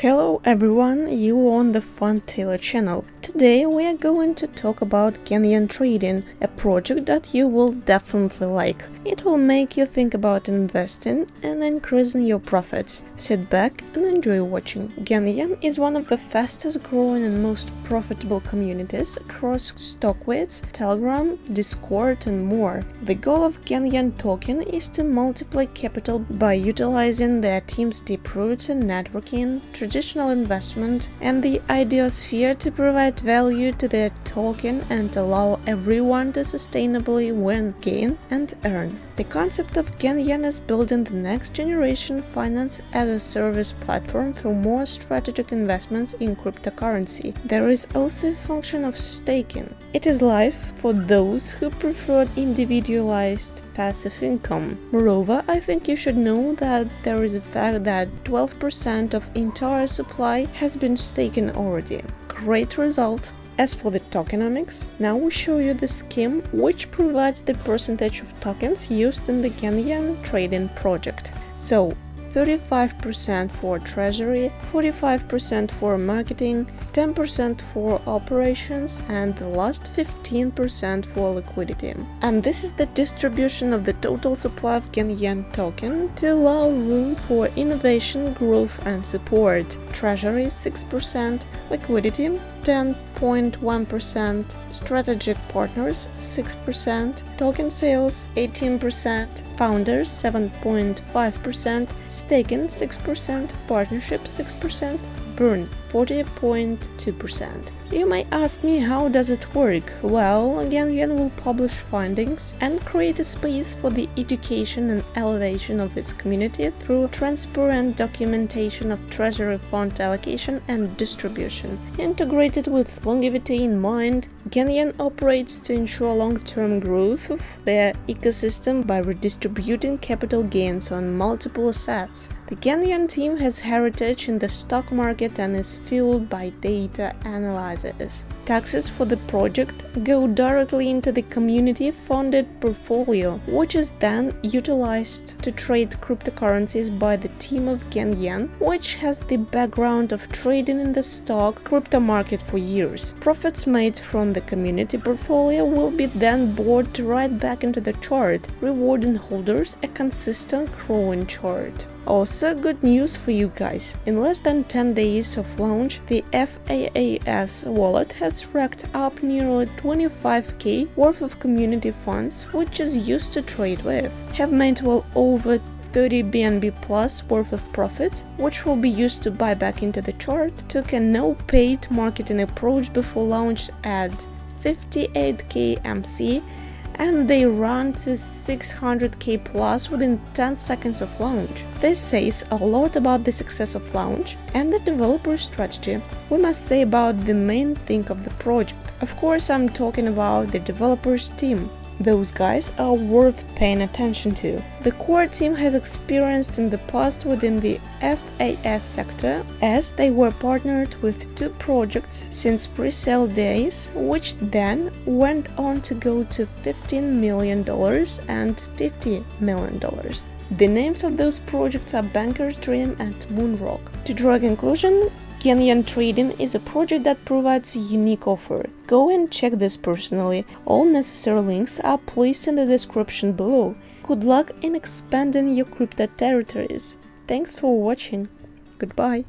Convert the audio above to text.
Hello everyone, you on the Fun Taylor channel. Today we are going to talk about Genyan Trading, a project that you will definitely like. It will make you think about investing and increasing your profits. Sit back and enjoy watching. Genyan is one of the fastest growing and most profitable communities across StockTwits, Telegram, Discord and more. The goal of Genyan token is to multiply capital by utilizing their team's deep roots in networking, traditional investment and the idiosphere to provide value to their token and allow everyone to sustainably win, gain and earn. The concept of Genyan is building the next generation finance as a service platform for more strategic investments in cryptocurrency. There is also a function of staking. It is live for those who prefer individualized passive income. Moreover, I think you should know that there is a fact that 12% of entire supply has been staken already. Great result! As for the tokenomics, now we show you the scheme which provides the percentage of tokens used in the Genyan trading project. So 35% for treasury, 45% for marketing, 10% for operations and the last 15% for liquidity. And this is the distribution of the total supply of Genyan token to allow room for innovation, growth and support. Treasury 6%, liquidity 10.1%, strategic partners 6%, token sales 18%, founders 7.5%, staking 6%, partnership 6%, burn 40.2%. You may ask me how does it work? Well, Genyan will publish findings and create a space for the education and elevation of its community through transparent documentation of treasury fund allocation and distribution. Integrated with longevity in mind, Genyan operates to ensure long-term growth of their ecosystem by redistributing capital gains on multiple assets. The Genyan team has heritage in the stock market and is fueled by data analysis. Taxes for the project go directly into the community-funded portfolio, which is then utilized to trade cryptocurrencies by the team of Genyan, which has the background of trading in the stock crypto market for years. Profits made from the community portfolio will be then brought right back into the chart, rewarding holders a consistent growing chart. Also, good news for you guys. In less than 10 days of launch, the FAAS wallet has racked up nearly 25k worth of community funds, which is used to trade with. Have made well over 30 BNB plus worth of profits, which will be used to buy back into the chart, took a no paid marketing approach before launch at 58k MC and they run to 600k plus within 10 seconds of launch. This says a lot about the success of launch and the developer strategy. We must say about the main thing of the project. Of course, I'm talking about the developers team. Those guys are worth paying attention to. The core team has experienced in the past within the FAS sector as they were partnered with two projects since pre-sale days, which then went on to go to $15 million and $50 million. The names of those projects are Banker's Dream and Moonrock. To draw a conclusion, Genyan Trading is a project that provides a unique offer. Go and check this personally. All necessary links are placed in the description below. Good luck in expanding your crypto territories. Thanks for watching. Goodbye.